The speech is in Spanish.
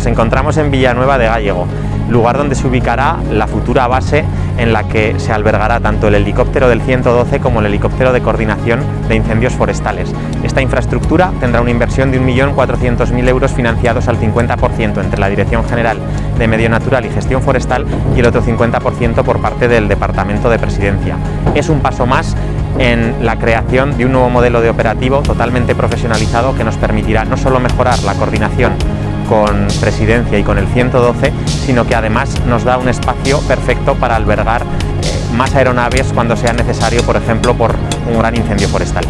Nos encontramos en Villanueva de Gallego, lugar donde se ubicará la futura base en la que se albergará tanto el helicóptero del 112 como el helicóptero de coordinación de incendios forestales. Esta infraestructura tendrá una inversión de 1.400.000 euros financiados al 50% entre la Dirección General de Medio Natural y Gestión Forestal y el otro 50% por parte del Departamento de Presidencia. Es un paso más en la creación de un nuevo modelo de operativo totalmente profesionalizado que nos permitirá no solo mejorar la coordinación con Presidencia y con el 112, sino que además nos da un espacio perfecto para albergar eh, más aeronaves cuando sea necesario, por ejemplo, por un gran incendio forestal.